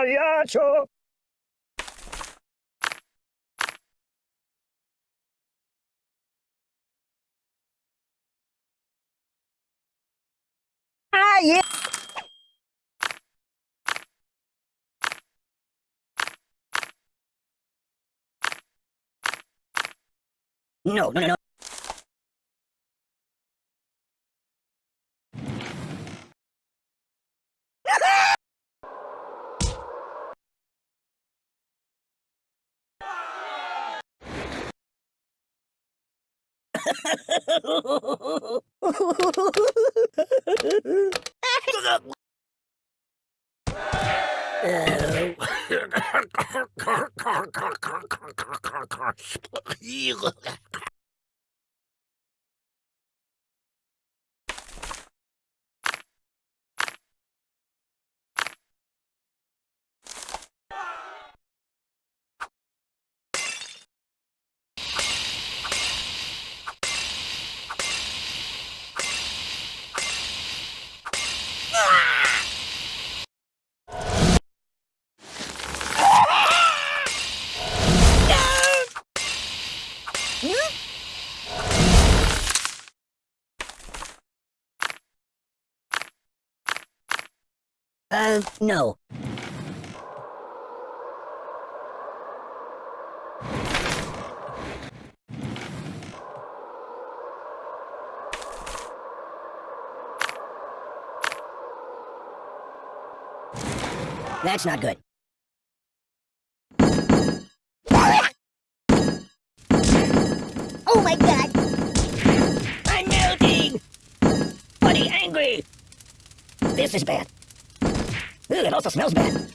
pagliaccio! Ah, yeah! No, no, no, no. Oh. Uh, no. That's not good. Oh my god! I'm melting! Buddy angry! This is bad. Ooh, it also smells bad.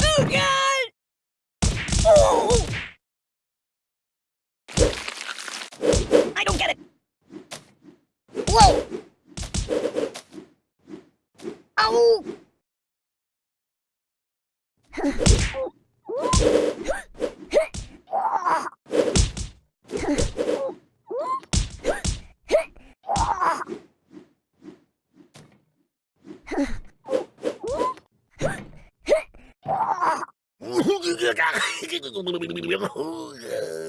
oh, God! Oh! I don't get it! Whoa! Ow!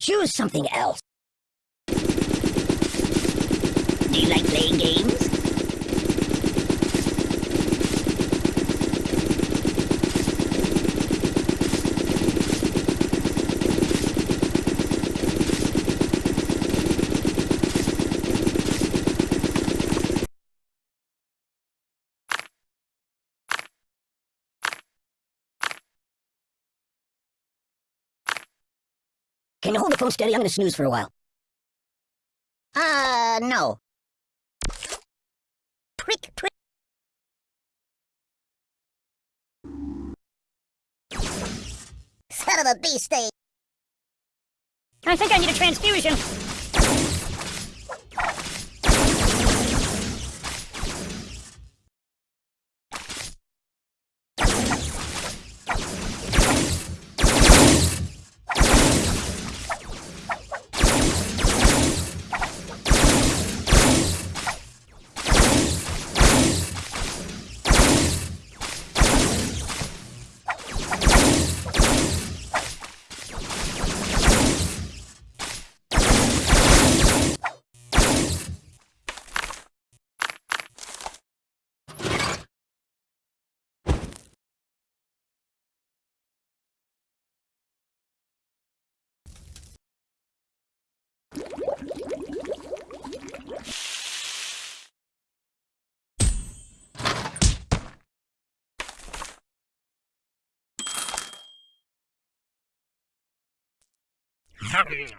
Choose something else. Do you like playing games? Can you hold the phone steady? I'm gonna snooze for a while. Uh, no. Prick, prick. Son of a beast, eh? I think I need a transfusion. Stop!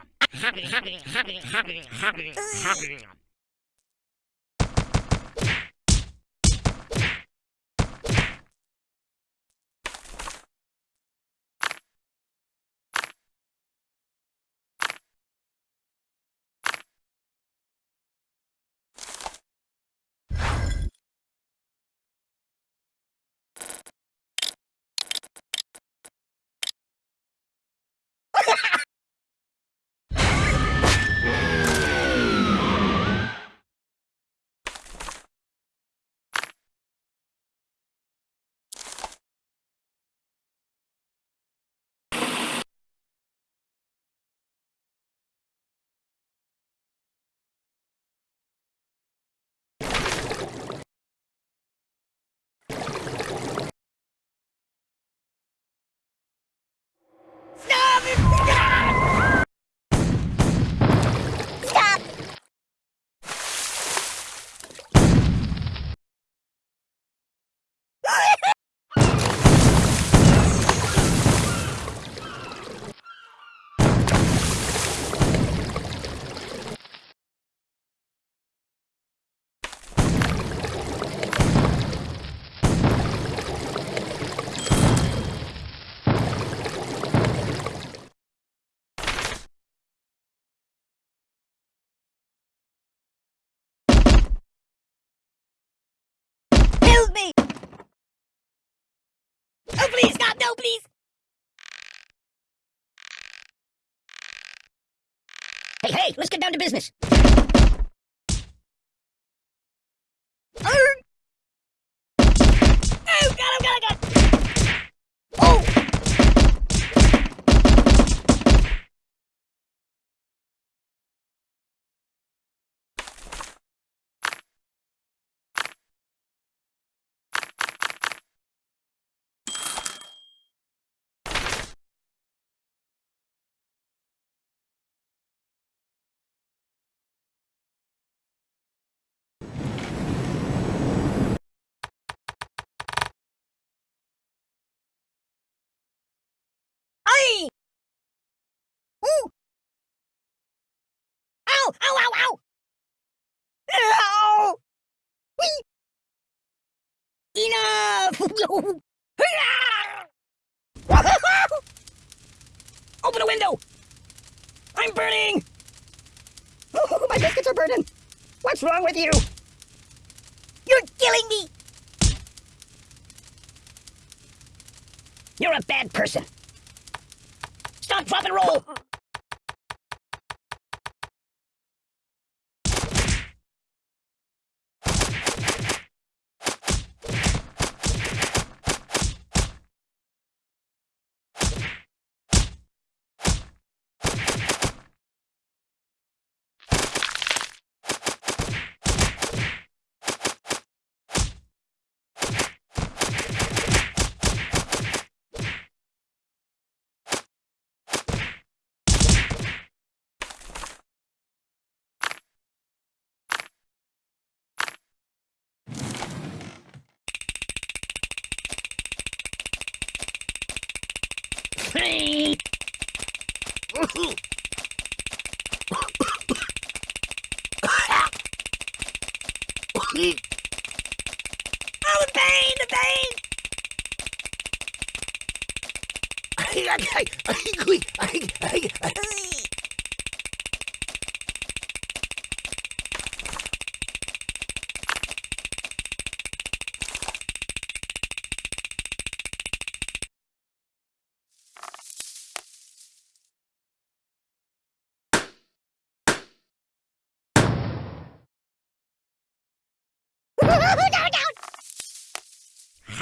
Oh, please, stop! No, please! Hey, hey, let's get down to business. Arr! Oh, God, oh, God, oh, God! Oh! Aye! Ooh! Ow! Ow! Ow! Ow! Ow! Enough! Ah. Open a window! I'm burning! Oh, my biscuits are burning! What's wrong with you? You're killing me! You're a bad person. Stop, drop, and roll! Hey! Oh, the pain, the pain! no,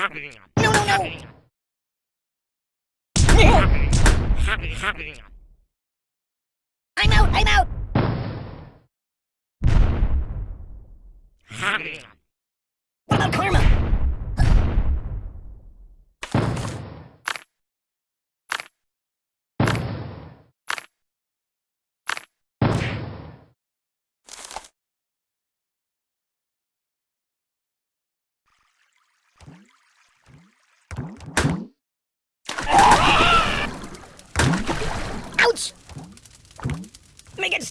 no, no! I'm out, I'm out!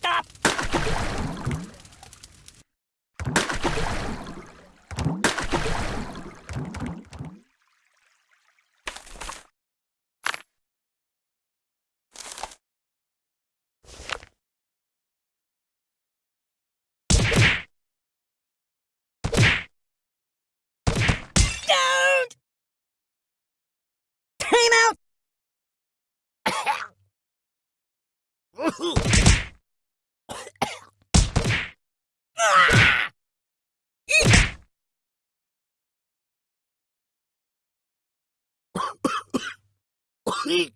Stop! Don't! Clean.